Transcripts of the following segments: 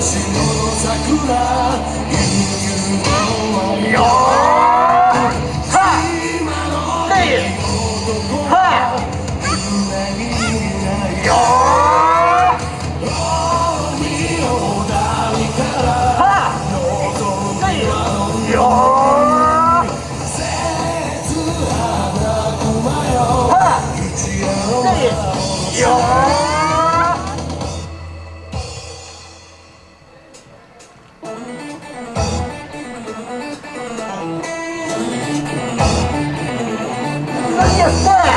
しこよはそれ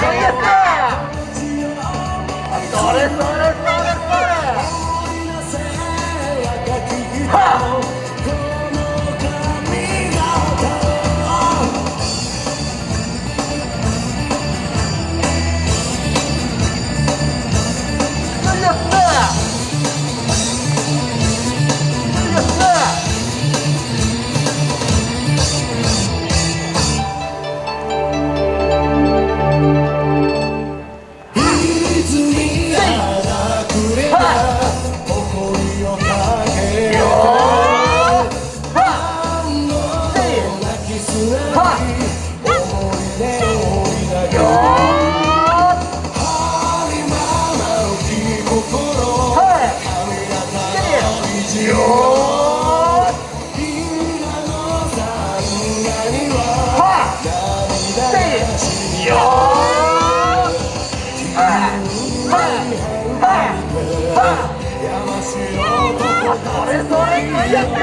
满意れそれこいやった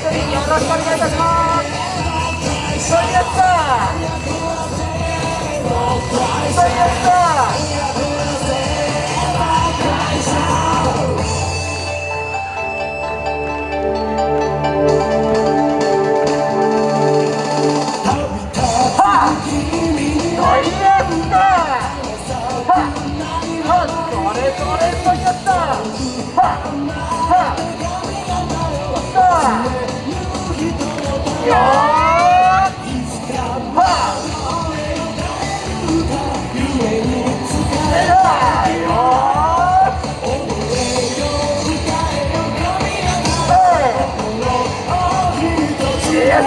よろしくお願いいたします。最悪だ最悪だやったよ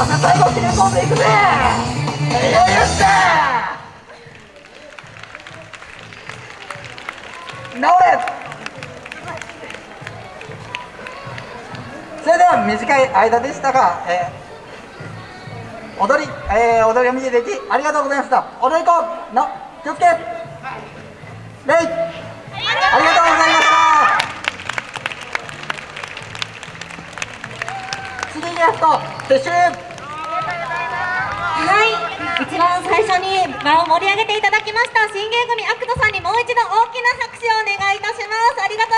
し最後切れ込んでいくぜよっしゃ治れ短い間でしたが、えー、踊り、えー、踊りを見ていただきありがとうございました。踊り子の気をつけ。礼ありがとうございました。次ゲスト撤収。はい。一番最初に場を盛り上げていただきました新芸組アクトさんにもう一度大きな拍手をお願いいたします。ありがとう